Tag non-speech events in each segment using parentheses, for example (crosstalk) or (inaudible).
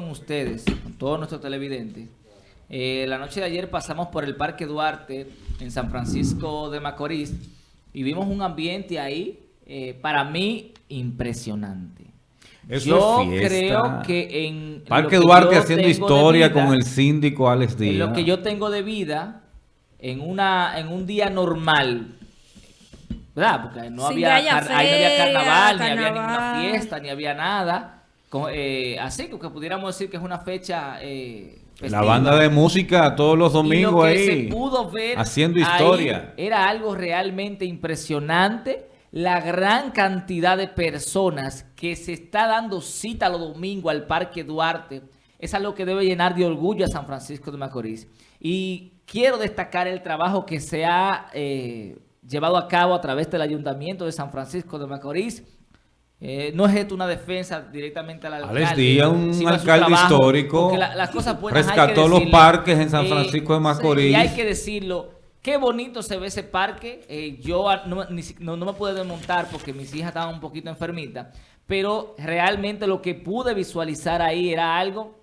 con ustedes, con todos nuestros televidentes. Eh, la noche de ayer pasamos por el Parque Duarte en San Francisco de Macorís y vimos un ambiente ahí, eh, para mí, impresionante. Eso yo es creo que en... Parque que Duarte haciendo historia vida- con el síndico Alex en Díaz. lo que yo tengo de vida, en una en un día normal, ¿verdad? Porque no Sin había, ahí no había feria, carnaval, ni había carnaval. ninguna fiesta, ni había nada. Eh, así que pudiéramos decir que es una fecha eh, La banda de música todos los Y lo domingos que ahí. se pudo ver haciendo ahí historia. era algo realmente impresionante. La gran cantidad de personas que se está dando cita los domingos al Parque Duarte es algo que debe llenar de orgullo a San Francisco de Macorís. Y quiero destacar el trabajo que se ha eh, llevado a cabo a través del Ayuntamiento de San Francisco de Macorís. Eh, no es esto una defensa directamente al alcalde. Alex Díaz, un alcalde trabajo, histórico, porque la- las cosas buenas rescató los parques en San Eh, Francisco de Macorís. y hay que decirlo, qué bonito se ve ese parque. Eh, yo no, ni no- no me pude desmontar porque mis hijas estaban un poquito enfermitas, pero realmente lo que pude visualizar ahí era algo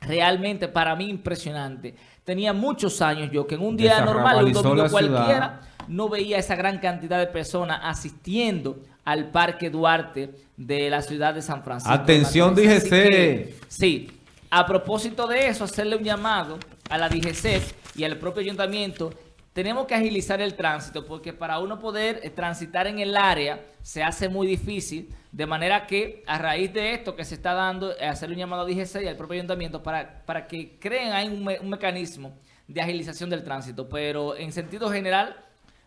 realmente para mí impresionante. Tenía muchos años yo que en un día normal, un domingo cualquiera, no veía esa gran cantidad de personas asistiendo al Parque Duarte de la ciudad de San Francisco. Atención, DGC. que, Sí, a propósito de eso, hacerle un llamado a la DGC y al propio ayuntamiento. Tenemos que agilizar el tránsito porque para uno poder eh, transitar en el área se hace muy difícil. De manera que a raíz de esto que se está dando, eh, hacerle un llamado a DGC y al propio ayuntamiento para, para que creen ahí un, un mecanismo de agilización del tránsito. Pero en sentido general,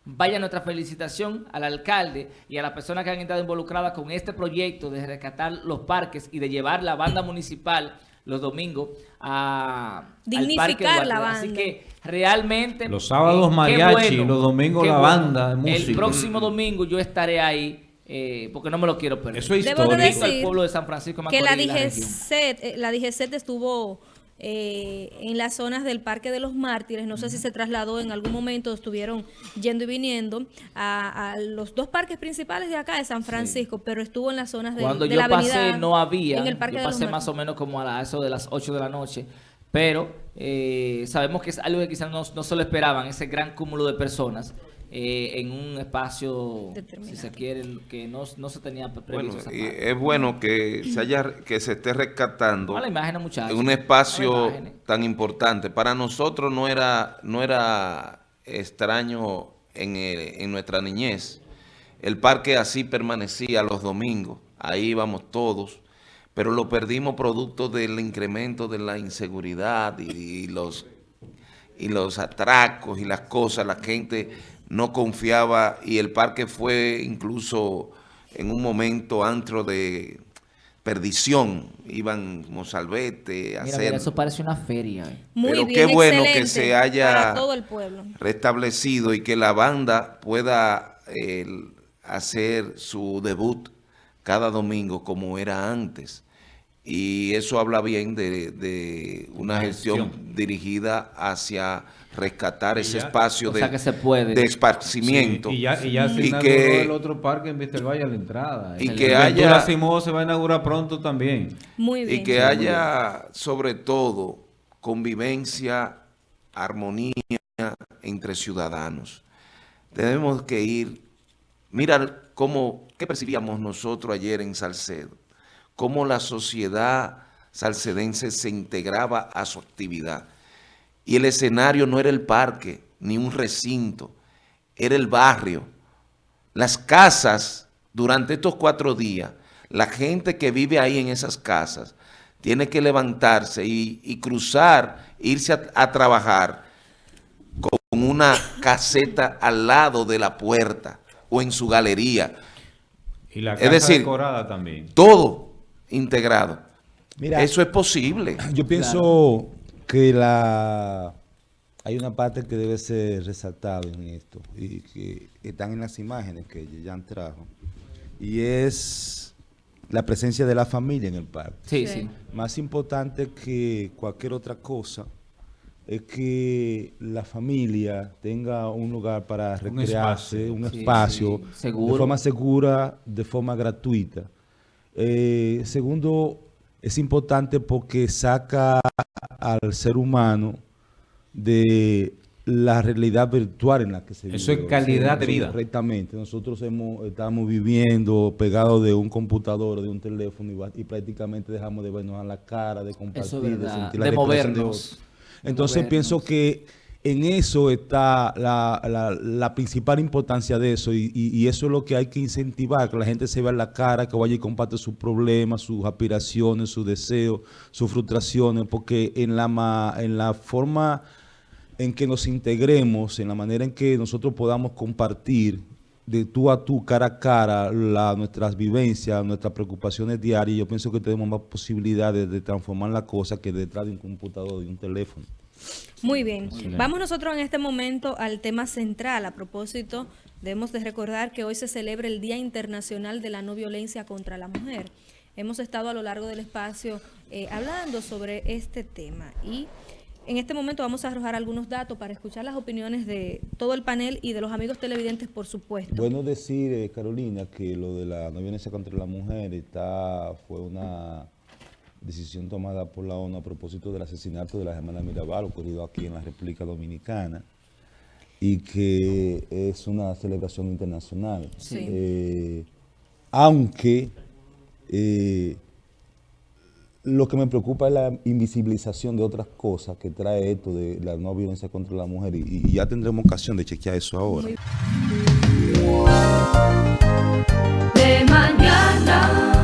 Vaya nuestra felicitación al alcalde y a las personas que han estado involucradas con este proyecto de rescatar los parques y de llevar la banda municipal los domingos a al Dignificar Parque la Así banda. que realmente... Los sábados mariachi, los domingos la banda de música. El próximo domingo yo estaré ahí eh, porque no me lo quiero perder. Eso es Debo de histórico. al pueblo de San Francisco de que la Macorís. DGCET, eh, la DGCET estuvo eh, en las zonas del Parque de los Mártires, no sé si se trasladó en algún momento, estuvieron yendo y viniendo a, a los dos parques principales de acá de San Francisco, pero estuvo en las zonas de, Cuando de yo la avenida. pasé no había, en el Parque yo de los pasé más o menos como a la- eso de las 8 de la noche, pero eh, sabemos que es algo que quizás no, no se lo esperaban, ese gran cúmulo de personas eh, en un espacio, si se quiere, que no, no se tenía pre- Bueno, previsto. parte. es bueno que se haya que se esté rescatando A la imagen, muchachos. en un espacio tan importante. Para nosotros no era no era extraño en, el- en nuestra niñez. El parque así permanecía los domingos, ahí íbamos todos, pero lo perdimos producto del incremento de la inseguridad y, y los y los atracos y las cosas, la gente no confiaba y el parque fue incluso en un momento antro de perdición. Iban Mozalbete a Mira, hacer... mira, eso parece una feria. eh. Muy Pero bien, qué bueno que se haya para todo el pueblo. restablecido y que la banda pueda eh, hacer su debut cada domingo como era antes. Y eso habla bien de, de una gestión gestión. dirigida hacia rescatar ese ya- espacio de, que se puede. de esparcimiento. Sí, y ya, y ya se Y inauguró que- el otro parque en Vistelvalle a la entrada. Y El que haya- Simó se va a inaugurar pronto también. Muy bien. y que haya sobre todo convivencia, armonía entre ciudadanos. Tenemos que ir, mirar cómo, qué percibíamos nosotros ayer en Salcedo, cómo la sociedad salcedense se integraba a su actividad. Y el escenario no era el parque, ni un recinto, era el barrio. Las casas, durante estos cuatro días, la gente que vive ahí en esas casas, tiene que levantarse y, y cruzar, irse a, a trabajar con una caseta al lado de la puerta o en su galería. Y la Es casa decir, decorada también. Todo integrado. Mira, Eso es posible. (clears throat) yo pienso que la hay una parte que debe ser resaltada en esto y que están en las imágenes que Jan trajo y es la presencia de la familia en el parque. Sí, Sí. sí. Más importante que cualquier otra cosa es que la familia tenga un lugar para Un recrearse, espacio. un Sí, espacio, sí, seguro. de forma segura, de forma gratuita. Eh, segundo, es importante porque saca al ser humano de la realidad virtual en la que se vive. Eso es calidad de Nosotros- vida. Correctamente. Nosotros hemos, estamos viviendo pegados de un computador, de un teléfono y, prácticamente dejamos de vernos a la cara, de compartir, es verdad, sentir la de movernos. De Entonces movernos. pienso que en eso está la, la- la principal importancia de eso y, eso es lo que hay que incentivar, que la gente se vea la cara, que vaya y comparte sus problemas, sus aspiraciones, sus deseos, sus frustraciones, porque en la, en la forma en que nos integremos, en la manera en que nosotros podamos compartir de tú a tú, cara a cara, la- nuestras vivencias, nuestras preocupaciones diarias, yo pienso que tenemos más posibilidades de transformar la cosa que detrás de un computador y un teléfono. Muy bien. Vamos nosotros en este momento al tema central. A propósito, debemos de recordar que hoy se celebra el Día Internacional de la No Violencia contra la Mujer. Hemos estado a lo largo del espacio eh, hablando sobre este tema y en este momento vamos a arrojar algunos datos para escuchar las opiniones de todo el panel y de los amigos televidentes, por supuesto. Bueno decir, eh, Carolina, que lo de la no violencia contra la mujer está, fue una decisión tomada por la ONU a propósito del asesinato de la hermana Mirabal ocurrido aquí en la República Dominicana y que es una celebración internacional. Sí. Eh, aunque eh, lo que me preocupa es la invisibilización de otras cosas que trae esto de la no violencia contra la mujer y, y ya tendremos ocasión de chequear eso ahora. De mañana.